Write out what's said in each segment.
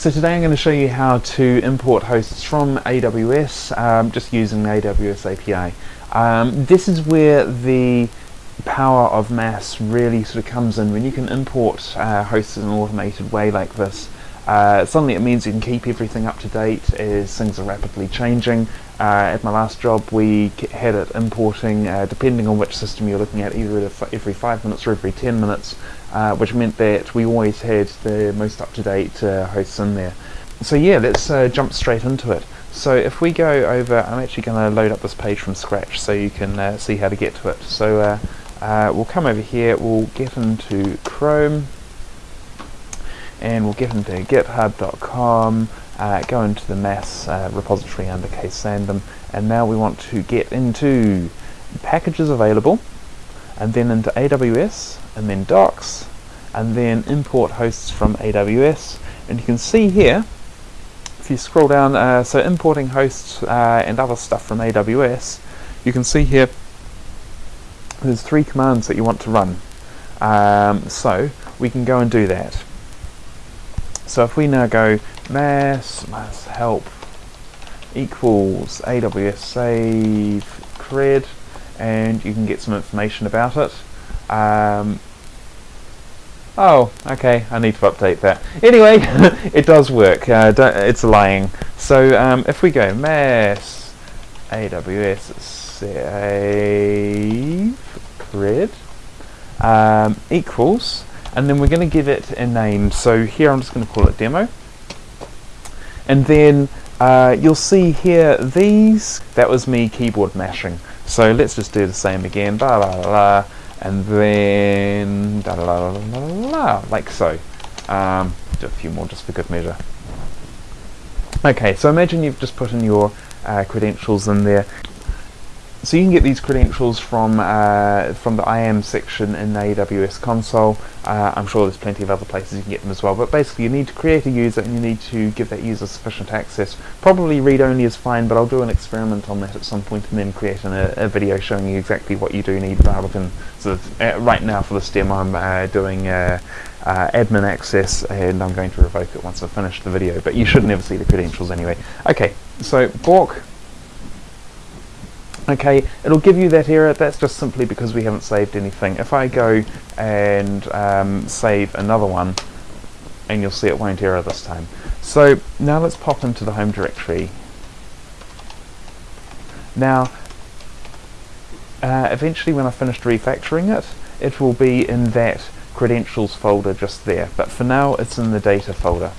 So today I'm going to show you how to import hosts from AWS um, just using the AWS API. Um, this is where the power of mass really sort of comes in when you can import uh, hosts in an automated way like this. Uh, suddenly it means you can keep everything up to date as things are rapidly changing. Uh, at my last job we had it importing, uh, depending on which system you're looking at, either every 5 minutes or every 10 minutes, uh, which meant that we always had the most up-to-date uh, hosts in there. So yeah, let's uh, jump straight into it. So if we go over, I'm actually going to load up this page from scratch so you can see how to get to it. So we'll come over here, we'll get into Chrome, and we'll get into github.com, uh, go into the MASS uh, repository under ksandom, and now we want to get into packages available, and then into AWS, and then docs, and then import hosts from AWS, and you can see here, if you scroll down, uh, so importing hosts uh, and other stuff from AWS, you can see here there's three commands that you want to run. Um, so we can go and do that. So if we now go mass, mass help equals AWS save cred and you can get some information about it. Um, oh, okay, I need to update that. Anyway, it does work, uh, it's lying. So um, if we go mass AWS save cred um, equals and then we're going to give it a name. So here I'm just going to call it demo. And then uh, you'll see here these, that was me keyboard mashing. So let's just do the same again, blah, blah, blah, and then da, da, da, da, da, like so. Um, do a few more just for good measure. Okay, so imagine you've just put in your uh, credentials in there. So you can get these credentials from uh, from the IAM section in the AWS console. Uh, I'm sure there's plenty of other places you can get them as well, but basically you need to create a user and you need to give that user sufficient access. Probably read-only is fine, but I'll do an experiment on that at some point and then create an, a, a, video showing you exactly what you do need rather than sort of, uh, right now for this demo I'm uh, doing uh, uh, admin access and I'm going to revoke it once I've finished the video, but you should never see the credentials anyway. Okay, so Bork Okay, it'll give you that error, that's just simply because we haven't saved anything. If I go and um, save another one, and you'll see it won't error this time. So now let's pop into the home directory. Now, uh, eventually when I finished refactoring it, it will be in that credentials folder just there, but for now it's in the data folder.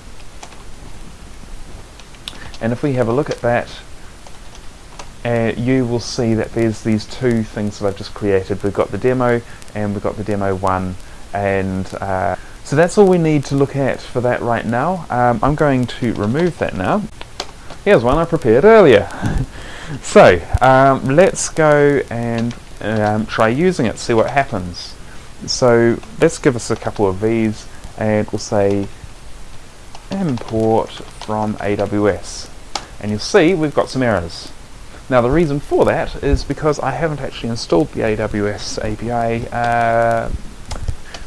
And if we have a look at that, you will see that there's these two things that I've just created. We've got the demo and we've got the demo one and uh, so that's all we need to look at for that right now. Um, I'm going to remove that now. Here's one I prepared earlier. so um, let's go and um, try using it, see what happens. So let's give us a couple of these and we'll say import from AWS and you'll see we've got some errors. Now the reason for that is because I haven't actually installed the AWS API uh,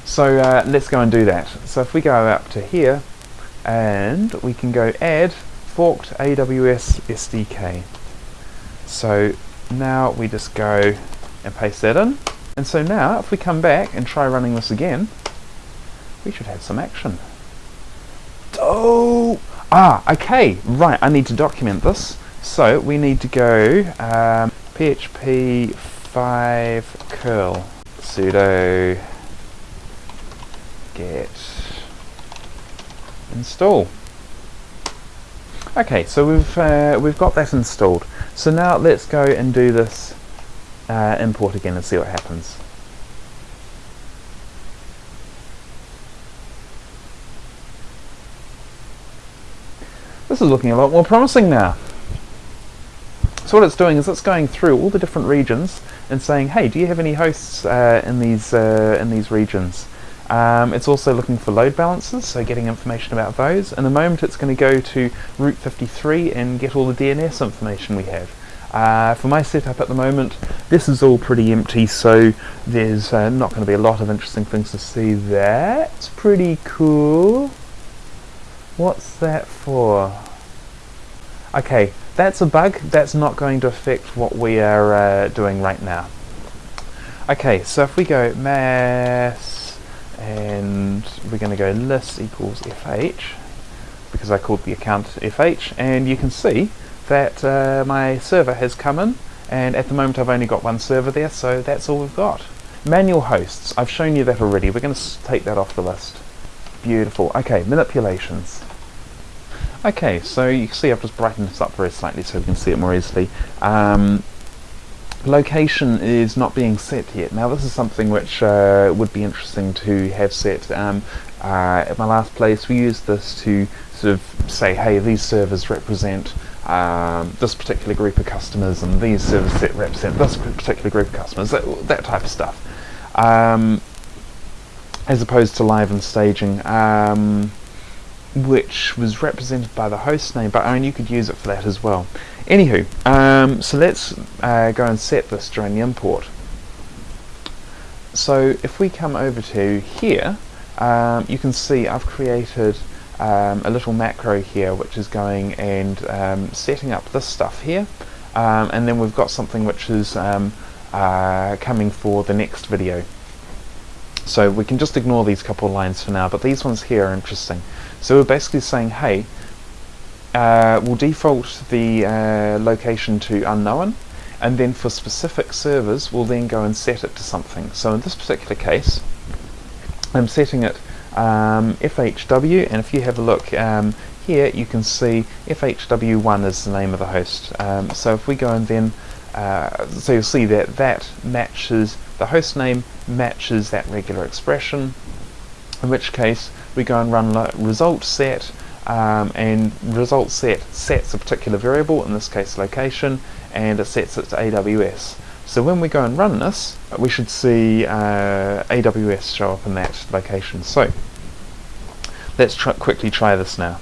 so uh, let's go and do that. So if we go up to here and we can go add forked AWS SDK. So now we just go and paste that in. And so now if we come back and try running this again, we should have some action. Oh! Ah, okay, right, I need to document this. So we need to go um, php 5 curl sudo get install. Okay, so we've uh, we've got that installed. So now let's go and do this uh, import again and see what happens. This is looking a lot more promising now. So what it's doing is it's going through all the different regions and saying, hey, do you have any hosts uh, in these uh, in these regions? Um, it's also looking for load balancers, so getting information about those. In a moment it's going to go to Route 53 and get all the DNS information we have. Uh, for my setup at the moment, this is all pretty empty, so there's uh, not going to be a lot of interesting things to see. That's pretty cool. What's that for? Okay, that's a bug. That's not going to affect what we are uh, doing right now. Okay, so if we go mass and we're going to go list equals fh because I called the account fh and you can see that uh, my server has come in and at the moment I've only got one server there so that's all we've got. Manual hosts, I've shown you that already, we're going to take that off the list. Beautiful. Okay, manipulations. Okay, so you can see I've just brightened this up very slightly so we can see it more easily. Um, location is not being set yet. Now this is something which uh, would be interesting to have set. Um, uh, at my last place we used this to sort of say, hey, these servers represent um, this particular group of customers and these servers set represent this particular group of customers, that, that type of stuff. Um, as opposed to live and staging, um, which was represented by the host name, but only you could use it for that as well. Anywho, um, so let's uh, go and set this during the import. So if we come over to here, um, you can see I've created um, a little macro here which is going and um, setting up this stuff here um, and then we've got something which is um, uh, coming for the next video. So we can just ignore these couple lines for now, but these ones here are interesting. So we're basically saying, hey, uh, we'll default the uh, location to unknown, and then for specific servers, we'll then go and set it to something. So in this particular case, I'm setting it um, FHW, and if you have a look um, here, you can see FHW1 is the name of the host. Um, so if we go and then, uh, so you'll see that that matches, the host name matches that regular expression, in which case we go and run result set, um, and result set sets a particular variable, in this case location, and it sets it to AWS. So when we go and run this, we should see uh, AWS show up in that location. So let's quickly try this now.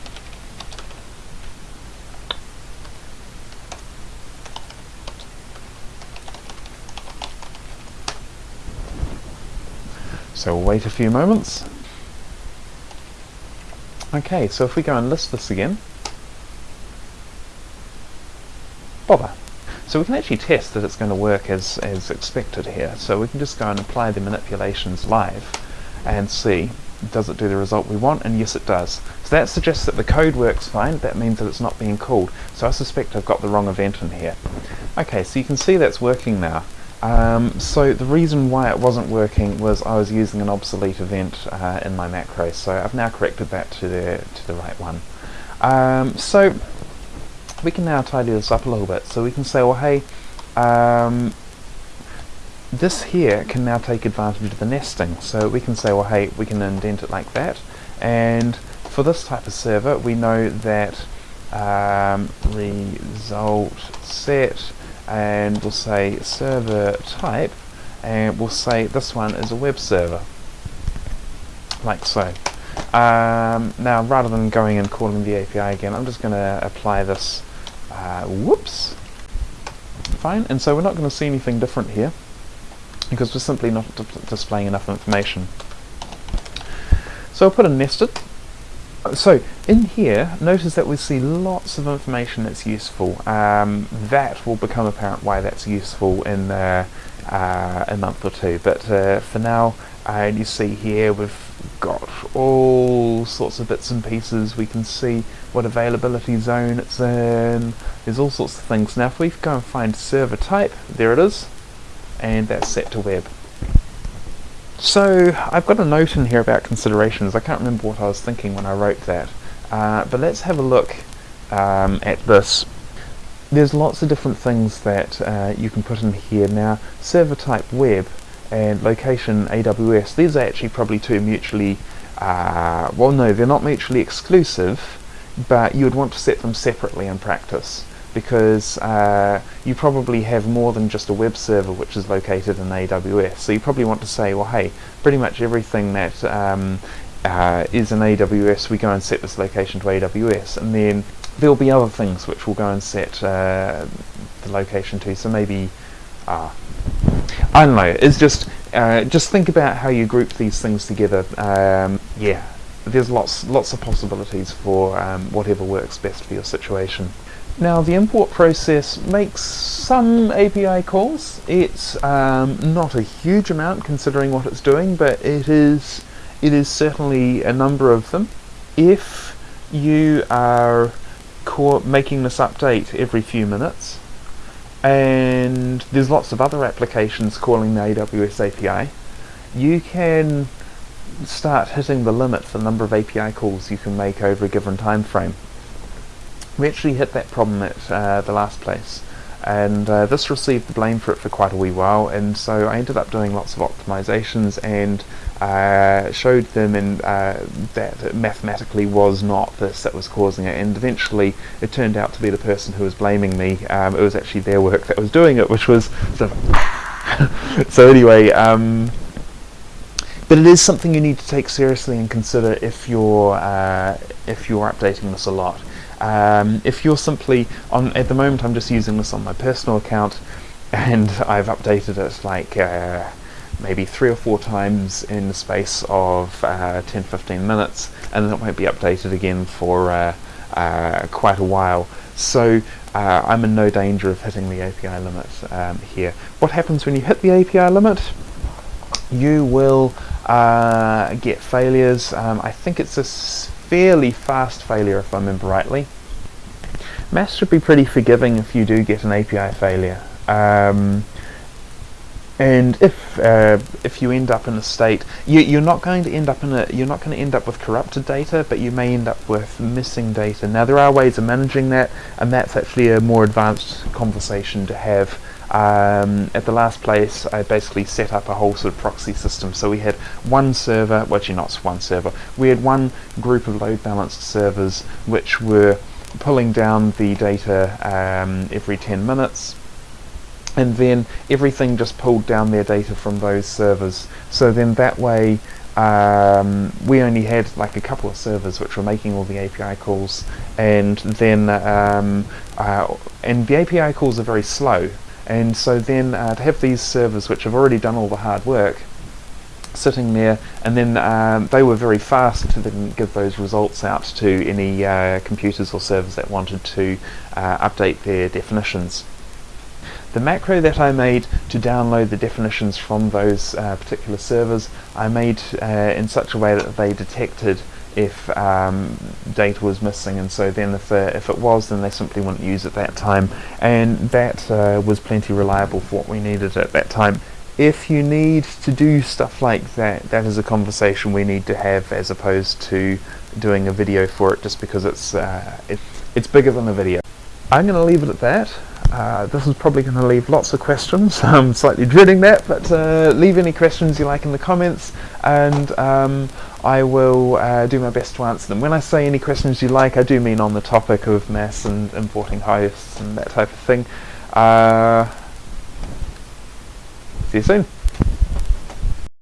So we'll wait a few moments. Okay, so if we go and list this again, bother. So we can actually test that it's going to work as, as expected here. So we can just go and apply the manipulations live and see does it do the result we want and yes it does. So that suggests that the code works fine, that means that it's not being called. So I suspect I've got the wrong event in here. Okay, so you can see that's working now. Um, so the reason why it wasn't working was I was using an obsolete event uh, in my macro, so I've now corrected that to the, to the right one. Um, so we can now tidy this up a little bit. So we can say, well, hey, um, this here can now take advantage of the nesting. So we can say, well, hey, we can indent it like that. And for this type of server, we know that um, result set, and we'll say server type, and we'll say this one is a web server, like so. Um, now, rather than going and calling the API again, I'm just going to apply this uh, whoops. Fine, and so we're not going to see anything different here because we're simply not displaying enough information. So I'll put a nested. So in here, notice that we see lots of information that's useful. Um, that will become apparent why that's useful in uh, uh, a month or two. But uh, for now, you see here we've got all sorts of bits and pieces. We can see what availability zone it's in. There's all sorts of things. Now if we go and find server type, there it is, and that's set to web. So I've got a note in here about considerations. I can't remember what I was thinking when I wrote that. Uh, but let's have a look um, at this. There's lots of different things that uh, you can put in here. Now, server type web and location AWS, these are actually probably two mutually, uh, well no, they're not mutually exclusive, but you would want to set them separately in practice because uh, you probably have more than just a web server which is located in AWS. So you probably want to say, well, hey, pretty much everything that um, uh, is in AWS, we go and set this location to AWS, and then there'll be other things which we'll go and set uh, the location to. So maybe, uh, I don't know. It's just uh, just think about how you group these things together. Um, yeah, there's lots lots of possibilities for um, whatever works best for your situation. Now the import process makes some API calls. It's um, not a huge amount considering what it's doing, but it is it is certainly a number of them. If you are making this update every few minutes, and there's lots of other applications calling the AWS API, you can start hitting the limit for the number of API calls you can make over a given time frame. We actually hit that problem at uh, the last place. And uh, this received the blame for it for quite a wee while and so I ended up doing lots of optimizations and uh, showed them in, uh, that it mathematically was not this that was causing it. And eventually it turned out to be the person who was blaming me. Um, it was actually their work that was doing it which was sort of so anyway um, but it is something you need to take seriously and consider if you're uh, if you're updating this a lot um, if you're simply on at the moment I'm just using this on my personal account and I've updated it like uh, maybe three or four times in the space of 10-15 uh, minutes and then it won't be updated again for uh, uh, quite a while so uh, I'm in no danger of hitting the API limit um, here. What happens when you hit the API limit? You will get failures. Um, I think it's a fairly fast failure if I remember rightly. MASS should be pretty forgiving if you do get an API failure. Um, and if uh, if you end up in a state, you, are not going to end up in a you're not going to end up with corrupted data, but you may end up with missing data. Now there are ways of managing that, and that's actually a more advanced conversation to have. Um, at the last place, I basically set up a whole sort of proxy system. So we had one server, well, actually not one server, we had one group of load balanced servers which were pulling down the data um, every 10 minutes and then everything just pulled down their data from those servers. So then that way um, we only had like a couple of servers which were making all the API calls and then um, uh, and the API calls are very slow and so then uh, to have these servers which have already done all the hard work sitting there and then um, they were very fast to then give those results out to any uh, computers or servers that wanted to uh, update their definitions. The macro that I made to download the definitions from those uh, particular servers I made uh, in such a way that they detected if um, data was missing and so then if, uh, if it was then they simply wouldn't use it that time and that uh, was plenty reliable for what we needed at that time. If you need to do stuff like that, that is a conversation we need to have as opposed to doing a video for it just because it's, uh, it, it's bigger than a video. I'm going to leave it at that. Uh, this is probably going to leave lots of questions. I'm slightly dreading that, but uh, leave any questions you like in the comments and um, I will uh, do my best to answer them. When I say any questions you like, I do mean on the topic of MASS and importing hosts and that type of thing. Uh, see you soon.